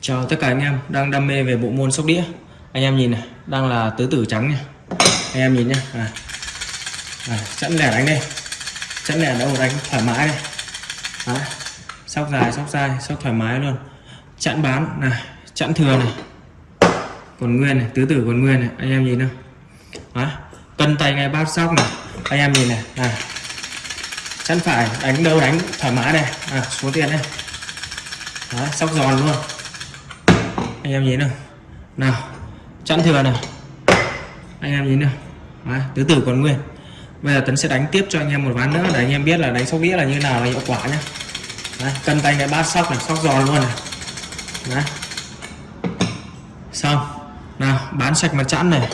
Chào tất cả anh em đang đam mê về bộ môn sóc đĩa. Anh em nhìn này Đang là tứ tử trắng nha. Anh em nhìn nhá. À. À, Chẵn lẻ đánh đây. Chẵn lẻ đâu đánh thoải mái đây. À, Sóc dài sóc dài sóc thoải mái luôn. Chẵn bán này Chẵn thừa này. Còn nguyên này tứ tử còn nguyên này. Anh em nhìn không à, Cân tay ngay bát sóc này. Anh em nhìn này. À. Chẵn phải đánh đâu đánh thoải mái đây. À, Số tiền đây. À, sóc giòn luôn anh em nhìn nào. Nào chẵn thừa này anh em nhìn nào. Đấy, tứ tử còn nguyên. Bây giờ tấn sẽ đánh tiếp cho anh em một ván nữa. Để anh em biết là đánh sóc đĩa là như nào là hiệu quả nhá. Đấy, cân tay cái bát sóc này sóc giòn luôn này. Đấy. xong. Nào bán sạch mặt chẵn này.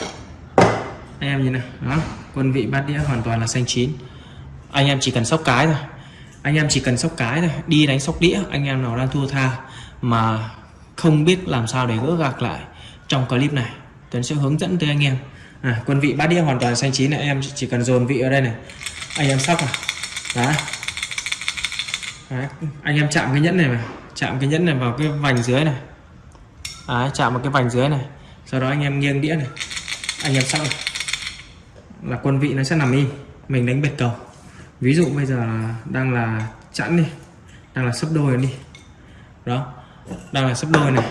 Anh em nhìn nào. Đó quân vị bát đĩa hoàn toàn là xanh chín. Anh em chỉ cần sóc cái thôi. Anh em chỉ cần sóc cái thôi. Đi đánh sóc đĩa anh em nào đang thua tha mà không biết làm sao để gỡ gạc lại trong clip này. Tuấn sẽ hướng dẫn tới anh em. À, quân vị bát đĩa hoàn toàn xanh chín này em chỉ cần dồn vị ở đây này. Anh em sóc này đó đấy. anh em chạm cái nhẫn này mà chạm cái nhẫn này vào cái vành dưới này. Đấy, chạm vào cái vành dưới này. Sau đó anh em nghiêng đĩa này. Anh em sóc này. Là quân vị nó sẽ nằm im. Mình đánh bệt cầu. Ví dụ bây giờ đang là chẵn đi. Đang là sấp đôi đi. Đó đang là sấp đôi này.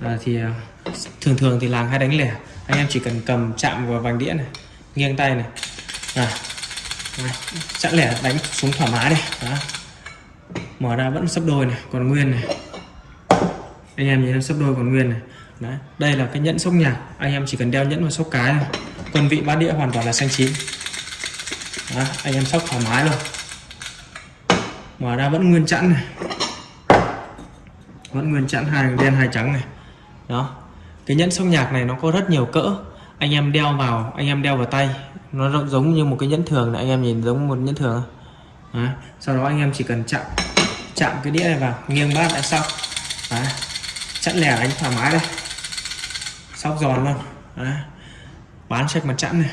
À, thì à, thường thường thì làng hay đánh lẻ. Anh em chỉ cần cầm chạm vào vành đĩa này nghiêng tay này. À, chặn lẻ đánh xuống thoải mái đây đó. mở ra vẫn sấp đôi này còn nguyên này. Anh em nhìn sấp đôi còn nguyên này. Đấy. đây là cái nhẫn sốc nhạc. Anh em chỉ cần đeo nhẫn vào sốc cái này quân vị bát đĩa hoàn toàn là xanh chín. Đó. anh em sóc thoải mái luôn. Mở ra vẫn nguyên chẵn này vẫn nguyên chẵn hai, đen hai trắng này. Đó. Cái nhẫn sóc nhạc này nó có rất nhiều cỡ. Anh em đeo vào, anh em đeo vào tay. Nó giống như một cái nhẫn thường này, anh em nhìn giống một nhẫn thường. Đó. sau đó anh em chỉ cần chạm chạm cái đĩa này vào. Nghiêng bát lại xong. Đó. chẵn lẻ đánh thoải mái đây. Sóc giòn luôn. Đó. bán sạch mặt chẵn này.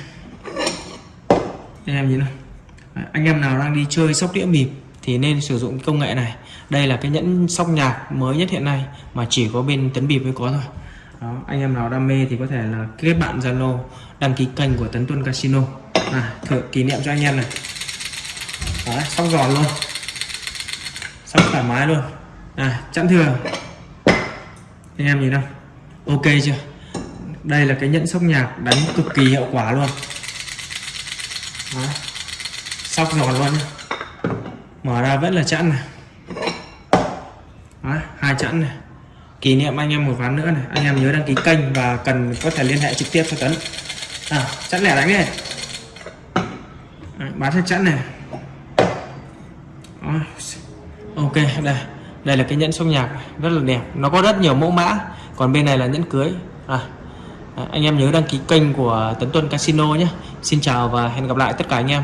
Anh em nhìn này anh em nào đang đi chơi sóc đĩa mịp thì nên sử dụng công nghệ này. Đây là cái nhẫn sóc nhạc mới nhất hiện nay mà chỉ có bên tấn bịp mới có thôi. Đó, anh em nào đam mê thì có thể là kết bạn zalo đăng ký kênh của tấn tuân casino. À, thử kỷ niệm cho anh em này. Đó sóc giòn luôn. Sóc thoải mái luôn. À chẵn thừa. Anh em nhìn không ok chưa? Đây là cái nhẫn sóc nhạc đánh cực kỳ hiệu quả luôn. Đó sóc giòn luôn mở ra vẫn là chẵn này. Đấy, hai chẵn này. Kỷ niệm anh em một ván nữa này. Anh em nhớ đăng ký kênh và cần có thể liên hệ trực tiếp cho tấn à, chẵn lẻ đánh này. Đấy, bán hết chẵn này. Đấy. ok đây. Đây là cái nhẫn sông nhạc rất là đẹp. Nó có rất nhiều mẫu mã còn bên này là nhẫn cưới. À, anh em nhớ đăng ký kênh của tấn tuân casino nhé. Xin chào và hẹn gặp lại tất cả anh em.